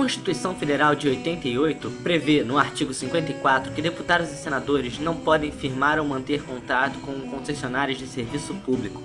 A Constituição Federal de 88 prevê, no artigo 54, que deputados e senadores não podem firmar ou manter contrato com concessionários de serviço público.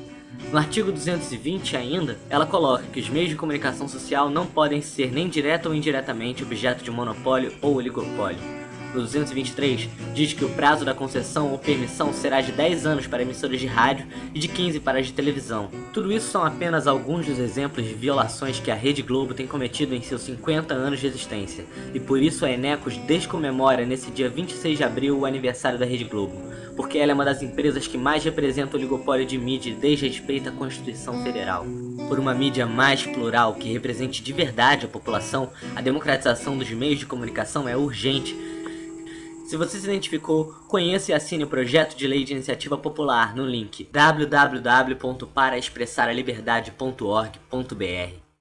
No artigo 220 ainda, ela coloca que os meios de comunicação social não podem ser nem direta ou indiretamente objeto de monopólio ou oligopólio no 223, diz que o prazo da concessão ou permissão será de 10 anos para emissoras de rádio e de 15 para as de televisão. Tudo isso são apenas alguns dos exemplos de violações que a Rede Globo tem cometido em seus 50 anos de existência, e por isso a Enecos descomemora nesse dia 26 de abril o aniversário da Rede Globo, porque ela é uma das empresas que mais representa o oligopólio de mídia e desrespeita a Constituição Federal. Por uma mídia mais plural que represente de verdade a população, a democratização dos meios de comunicação é urgente se você se identificou, conheça e assine o projeto de lei de iniciativa popular no link www.paraexpressaraliberdade.org.br.